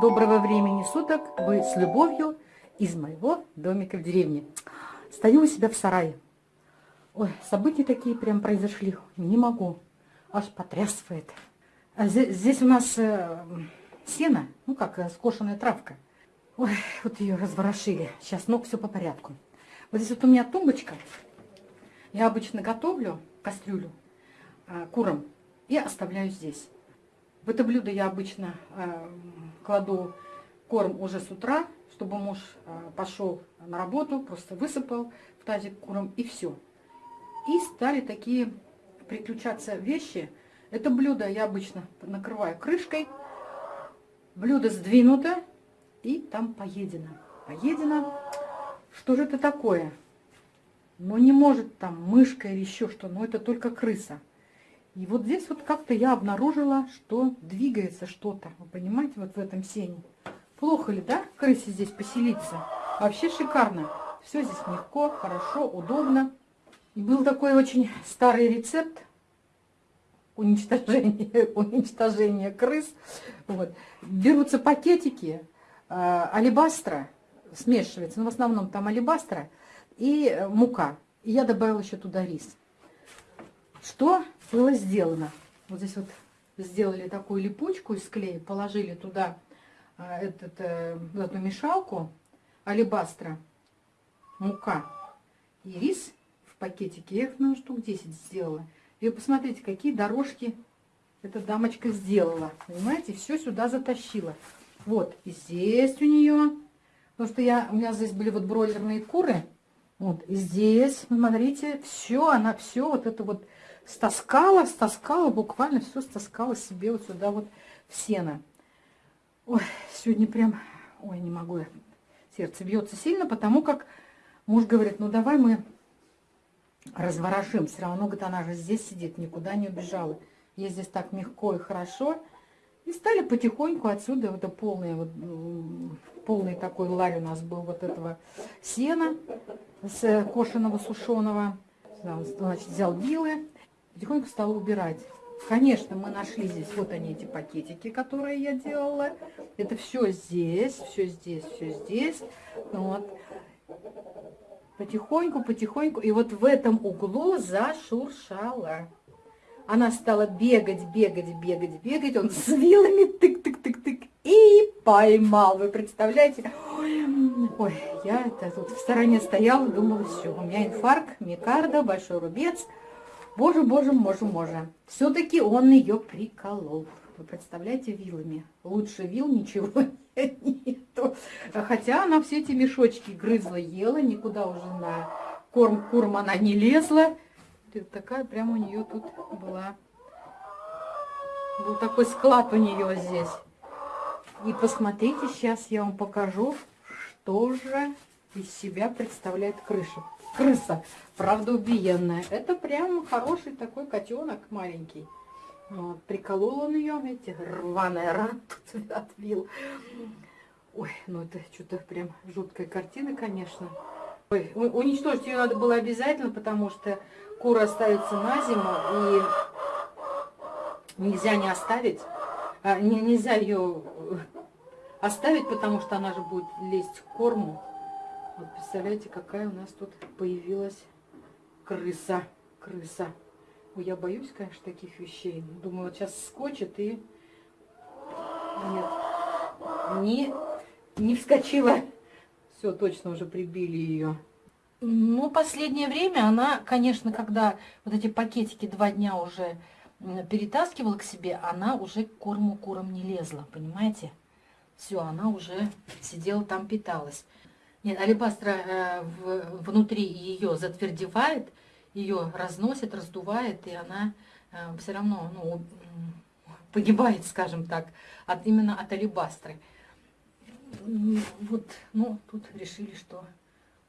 Доброго времени суток! Вы с любовью из моего домика в деревне. Стою у себя в сарае. Ой, события такие прям произошли. Не могу. Аж потрясывает. А здесь, здесь у нас э, сено, ну как, э, скошенная травка. Ой, вот ее разворошили. Сейчас ног все по порядку. Вот здесь вот у меня тумбочка. Я обычно готовлю кастрюлю курам и оставляю здесь. В это блюдо я обычно э, кладу корм уже с утра, чтобы муж э, пошел на работу, просто высыпал в тазик куром и все. И стали такие приключаться вещи. Это блюдо я обычно накрываю крышкой. Блюдо сдвинуто и там поедено. Поедено. Что же это такое? Ну не может там мышка или еще что, но это только крыса. И вот здесь вот как-то я обнаружила, что двигается что-то. Вы понимаете, вот в этом сене. Плохо ли, да, крысе здесь поселиться? Вообще шикарно. Все здесь легко, хорошо, удобно. И был такой очень старый рецепт уничтожения, уничтожения крыс. Вот. Берутся пакетики э, алебастра, смешивается, но в основном там алебастра и мука. И я добавила еще туда рис. Что было сделано? Вот здесь вот сделали такую липучку из клея, положили туда а, этот, э, эту мешалку алебастра, мука и рис в пакетике. Я их, ну, штук 10 сделала. И посмотрите, какие дорожки эта дамочка сделала. Понимаете, все сюда затащила. Вот, и здесь у нее, потому что я, у меня здесь были вот бройлерные куры. Вот, и здесь, смотрите, все, она все вот это вот стаскала, стаскала, буквально все стаскала себе вот сюда вот в сено. Ой, сегодня прям, ой, не могу, сердце бьется сильно, потому как муж говорит, ну давай мы разворошим, все равно, говорит, она же здесь сидит, никуда не убежала. Ей здесь так легко и хорошо. И стали потихоньку отсюда, это полный, вот, полный такой ларь у нас был вот этого сена с кошеного, сушеного. Значит, взял вилы, потихоньку стала убирать. Конечно, мы нашли здесь вот они, эти пакетики, которые я делала. Это все здесь, все здесь, все здесь. Вот. Потихоньку, потихоньку. И вот в этом углу зашуршала. Она стала бегать, бегать, бегать, бегать. Он с вилами тык-тык-тык-тык. И поймал. Вы представляете? Ой, я это тут в стороне стояла, думала, все, у меня инфаркт, микарда, большой рубец. Боже, боже, боже, боже. Все-таки он ее приколол. Вы представляете, вилами. Лучше вил ничего нету. Хотя она все эти мешочки грызла, ела, никуда уже на корм курм она не лезла. Такая прям у нее тут была. Был такой склад у нее здесь. И посмотрите, сейчас я вам покажу, что же из себя представляет крыша крыса, правда убиенная. Это прям хороший такой котенок маленький. Вот, приколол он ее, видите, рваная рана тут отбил. Ой, ну это что-то прям жуткая картина, конечно. Ой, уничтожить ее надо было обязательно, потому что кура остается на зиму, и нельзя не оставить. А, не, нельзя ее оставить, потому что она же будет лезть к корму. Вот представляете, какая у нас тут появилась крыса. Крыса. Ой, я боюсь, конечно, таких вещей. Думаю, вот сейчас скочит и... Нет, не, не вскочила. Все, точно уже прибили ее. Ну, последнее время она, конечно, когда вот эти пакетики два дня уже перетаскивала к себе, она уже к корму курам не лезла, понимаете? Все, она уже сидела там, питалась. Нет, алебастра э, в, внутри ее затвердевает, ее разносит, раздувает, и она э, все равно ну, погибает, скажем так, от, именно от алебастры. Вот, ну, тут решили, что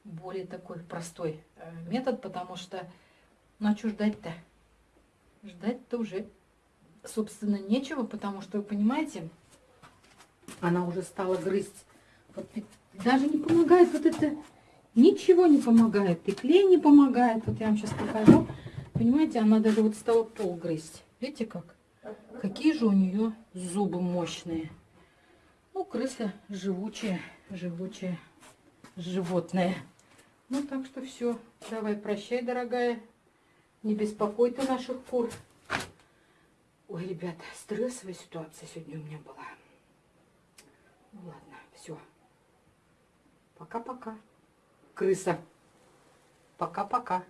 более такой простой э, метод, потому что, ну, а что ждать-то? Ждать-то уже, собственно, нечего, потому что, вы понимаете, она уже стала грызть вот даже не помогает вот это, ничего не помогает. И клей не помогает. Вот я вам сейчас покажу. понимаете, она даже вот стала пол грызть. Видите как? Какие же у нее зубы мощные. Крыса живучая, живучая животное. Ну, так что все. Давай, прощай, дорогая. Не беспокой ты наших кур. Ой, ребята, стрессовая ситуация сегодня у меня была. Ну, ладно, все. Пока-пока. Крыса. Пока-пока.